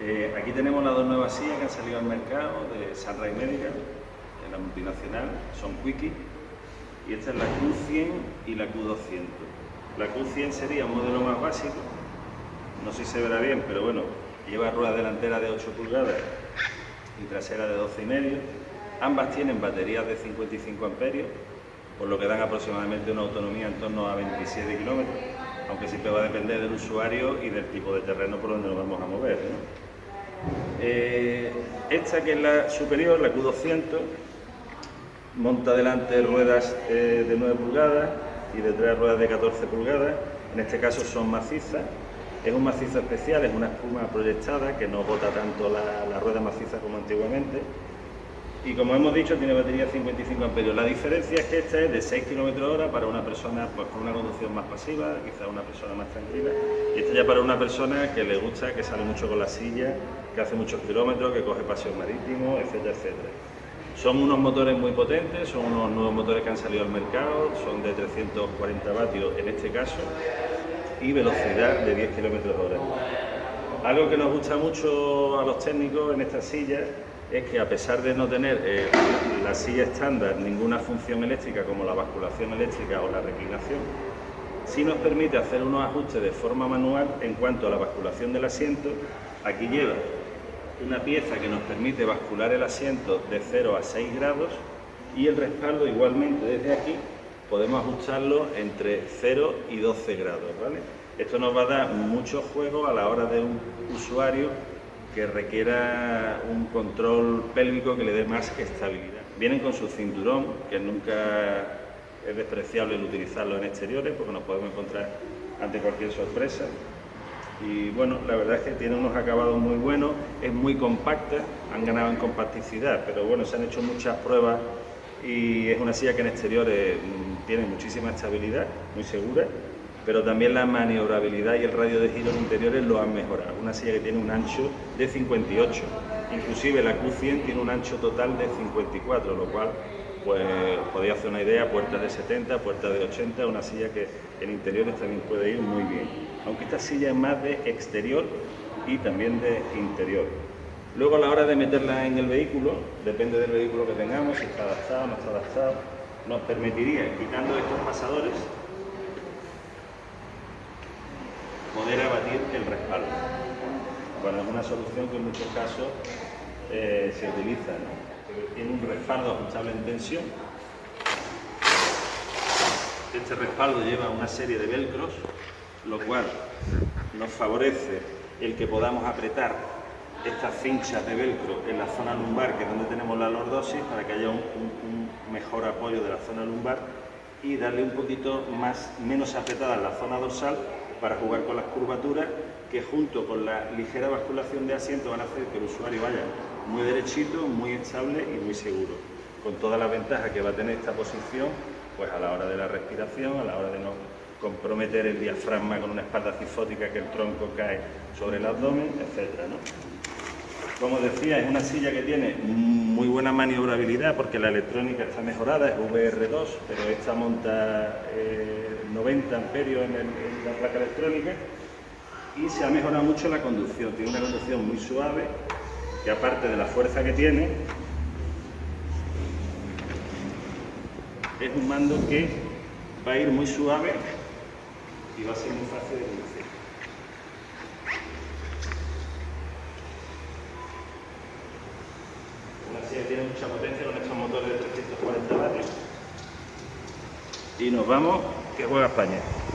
Eh, aquí tenemos las dos nuevas sillas que han salido al mercado de Sunrise Medical, en la multinacional, son Quickie, y esta es la Q100 y la Q200. La Q100 sería un modelo más básico, no sé si se verá bien, pero bueno, lleva rueda delantera de 8 pulgadas y trasera de 12,5. medio. Ambas tienen baterías de 55 amperios, por lo que dan aproximadamente una autonomía en torno a 27 kilómetros, aunque siempre va a depender del usuario y del tipo de terreno por donde nos vamos a mover. Eh, esta que es la superior, la Q200, monta delante ruedas eh, de 9 pulgadas y detrás ruedas de 14 pulgadas, en este caso son macizas, es un macizo especial, es una espuma proyectada que no bota tanto la, rueda maciza como antiguamente. Y como hemos dicho, tiene batería 55 amperios. La diferencia es que esta es de 6 km hora para una persona pues, con una conducción más pasiva, quizá una persona más tranquila. Y esta ya para una persona que le gusta, que sale mucho con la silla, que hace muchos kilómetros, que coge paseo marítimo, etcétera, etcétera. Son unos motores muy potentes, son unos nuevos motores que han salido al mercado, son de 340 vatios en este caso, y velocidad de 10 km hora. Algo que nos gusta mucho a los técnicos en estas sillas es que a pesar de no tener eh, la silla estándar ninguna función eléctrica como la basculación eléctrica o la reclinación, sí nos permite hacer unos ajustes de forma manual en cuanto a la basculación del asiento. Aquí lleva una pieza que nos permite bascular el asiento de 0 a 6 grados y el respaldo igualmente desde aquí podemos ajustarlo entre 0 y 12 grados. ¿vale? Esto nos va a dar mucho juego a la hora de un usuario que requiera un control pélvico que le dé más estabilidad. Vienen con su cinturón, que nunca es despreciable el utilizarlo en exteriores porque nos podemos encontrar ante cualquier sorpresa. Y bueno, la verdad es que tiene unos acabados muy buenos, es muy compacta, han ganado en compacticidad, pero bueno, se han hecho muchas pruebas y es una silla que en exteriores mm, tiene muchísima estabilidad, muy segura, pero también la maniobrabilidad y el radio de giro en interiores lo han mejorado. Una silla que tiene un ancho de 58, inclusive la Q100 tiene un ancho total de 54, lo cual pues podéis hacer una idea, puertas de 70, puertas de 80, una silla que en interiores también puede ir muy bien. Aunque esta silla es más de exterior y también de interior. Luego a la hora de meterla en el vehículo, depende del vehículo que tengamos, si está adaptado o no está adaptado, nos permitiría, quitando estos pasadores, poder abatir el respaldo. Bueno, es una solución que en muchos casos eh, se utiliza. Tiene un respaldo ajustable en tensión. Este respaldo lleva una serie de velcros, lo cual nos favorece el que podamos apretar estas cinchas de velcro en la zona lumbar, que es donde tenemos la lordosis, para que haya un, mejor apoyo de la zona lumbar y darle un poquito más, menos apretada en la zona dorsal para jugar con las curvaturas que junto con la ligera basculación de asiento van a hacer que el usuario vaya muy derechito, muy estable y muy seguro. Con todas las ventajas que va a tener esta posición, pues a la hora de la respiración, a la hora de no comprometer el diafragma con una espalda cifótica que el tronco cae sobre el abdomen, etc. Como decía, es una silla que tiene muy buena maniobrabilidad porque la electrónica está mejorada, es VR2, pero esta monta 90 amperios en, la placa electrónica y se ha mejorado mucho la conducción, tiene una conducción muy suave que aparte de la fuerza que tiene, es un mando que va a ir muy suave y va a ser muy fácil de conducir. Una silla tiene mucha potencia con estos motores de 340 vatios. Y nos vamos, que juega España.